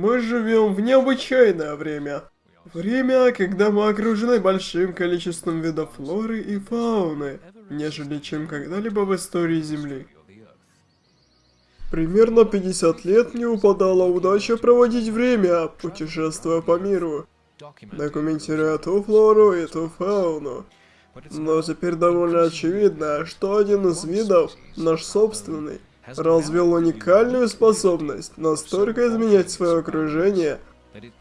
Мы живем в необычайное время. Время, когда мы окружены большим количеством видов флоры и фауны, нежели чем когда-либо в истории Земли. Примерно 50 лет мне упадала удача проводить время, путешествуя по миру, документируя ту флору и ту фауну. Но теперь довольно очевидно, что один из видов, наш собственный, развил уникальную способность настолько изменять свое окружение,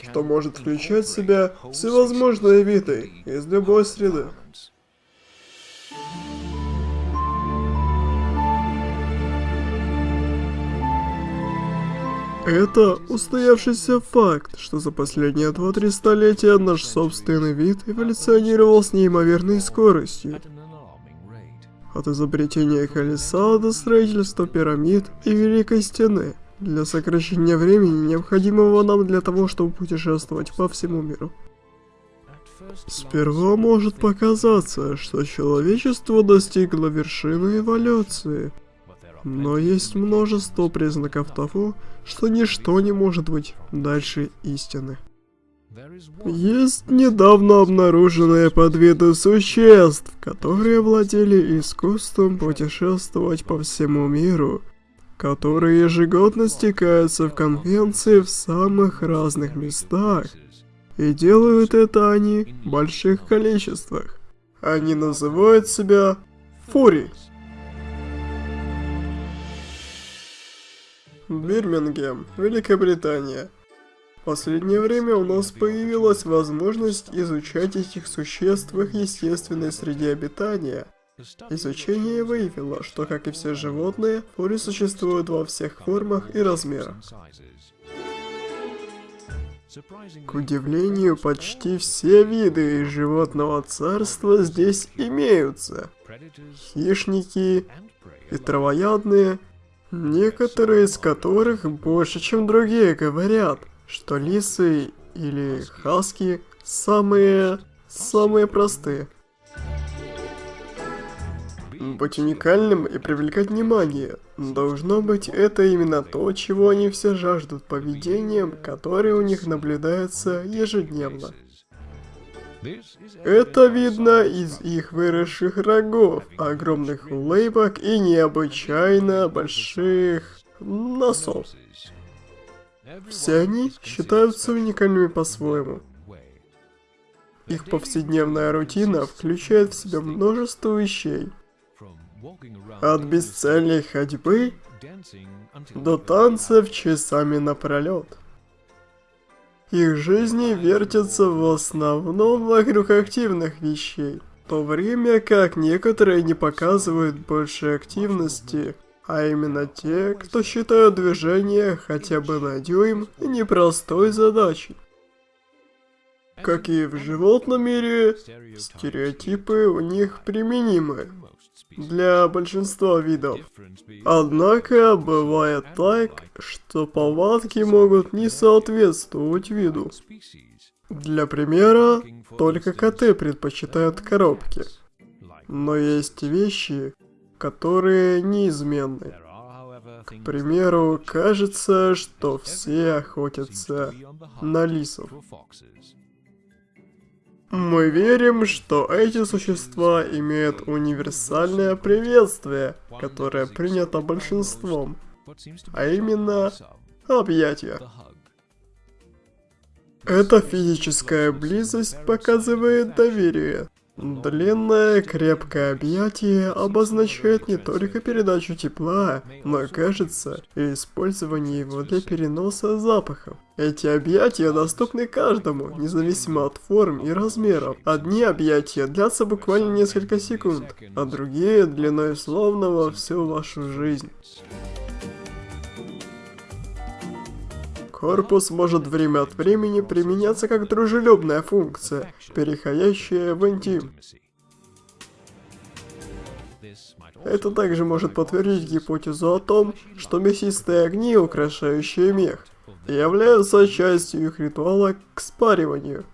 что может включать в себя всевозможные виды из любой среды. Это устоявшийся факт, что за последние 2-3 столетия наш собственный вид эволюционировал с неимоверной скоростью. От изобретения колеса до строительства пирамид и Великой Стены, для сокращения времени, необходимого нам для того, чтобы путешествовать по всему миру. Сперва может показаться, что человечество достигло вершины эволюции – но есть множество признаков того, что ничто не может быть дальше истины. Есть недавно обнаруженные подвиды существ, которые владели искусством путешествовать по всему миру, которые ежегодно стекаются в конвенции в самых разных местах, и делают это они в больших количествах. Они называют себя Фури. Бирмингем, Великобритания. Последнее время у нас появилась возможность изучать этих существ в их естественной среде обитания. Изучение выявило, что, как и все животные, фури существуют во всех формах и размерах. К удивлению, почти все виды животного царства здесь имеются. Хищники и травоядные, Некоторые из которых больше, чем другие, говорят, что лисы или хаски самые... самые простые. Быть уникальным и привлекать внимание. Должно быть, это именно то, чего они все жаждут поведением, которое у них наблюдается ежедневно. Это видно из их выросших рогов, огромных улыбок и необычайно больших носов. Все они считаются уникальными по-своему. Их повседневная рутина включает в себя множество вещей. От бесцельной ходьбы до танцев часами напролет. Их жизни вертятся в основном вокруг активных вещей, в то время как некоторые не показывают больше активности, а именно те, кто считают движение хотя бы на дюйм непростой задачей. Как и в животном мире, стереотипы у них применимы для большинства видов. Однако, бывает так, что повадки могут не соответствовать виду. Для примера, только коты предпочитают коробки. Но есть вещи, которые неизменны. К примеру, кажется, что все охотятся на лисов. Мы верим, что эти существа имеют универсальное приветствие, которое принято большинством, а именно объятия. Эта физическая близость показывает доверие, Длинное крепкое объятие обозначает не только передачу тепла, но, кажется, и использование его для переноса запахов. Эти объятия доступны каждому, независимо от форм и размеров. Одни объятия длятся буквально несколько секунд, а другие длиной словно во всю вашу жизнь. Корпус может время от времени применяться как дружелюбная функция, переходящая в интим. Это также может подтвердить гипотезу о том, что мясистые огни, украшающие мех, являются частью их ритуала к спариванию.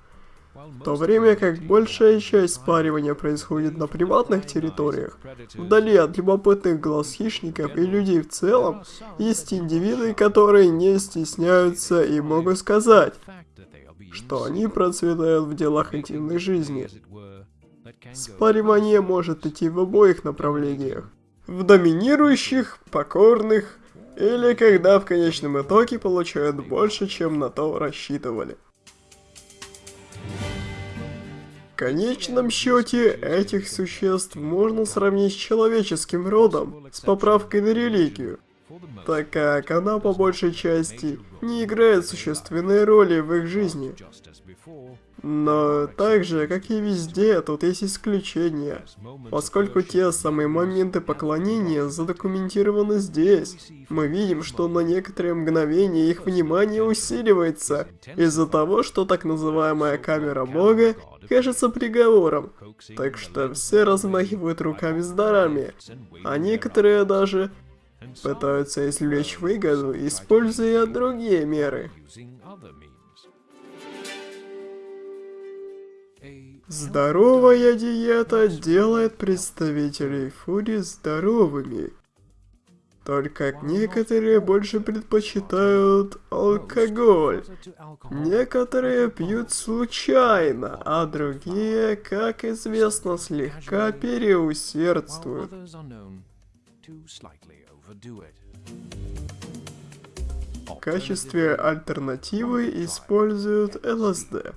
В то время как большая часть спаривания происходит на приватных территориях, вдали от любопытных глаз хищников и людей в целом, есть индивиды, которые не стесняются и могут сказать, что они процветают в делах интимной жизни. Спаривание может идти в обоих направлениях. В доминирующих, покорных, или когда в конечном итоге получают больше, чем на то рассчитывали. В конечном счете, этих существ можно сравнить с человеческим родом, с поправкой на религию, так как она по большей части не играет существенной роли в их жизни. Но так же, как и везде, тут есть исключения, поскольку те самые моменты поклонения задокументированы здесь. Мы видим, что на некоторые мгновения их внимание усиливается из-за того, что так называемая камера Бога кажется приговором, так что все размахивают руками с дарами, а некоторые даже пытаются извлечь выгоду, используя другие меры. Здоровая диета делает представителей фури здоровыми. Только некоторые больше предпочитают алкоголь. Некоторые пьют случайно, а другие, как известно, слегка переусердствуют. В качестве альтернативы используют ЛСД.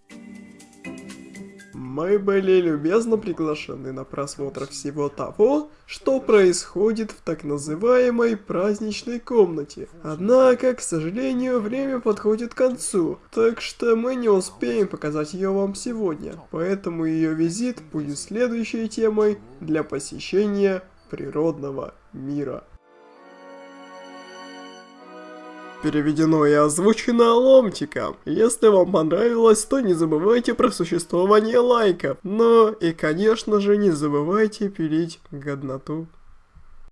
Мы были любезно приглашены на просмотр всего того, что происходит в так называемой праздничной комнате. Однако, к сожалению, время подходит к концу, так что мы не успеем показать ее вам сегодня. Поэтому ее визит будет следующей темой для посещения природного мира переведено и озвучено ломтиком. Если вам понравилось, то не забывайте про существование лайков. Но и конечно же не забывайте пилить годноту.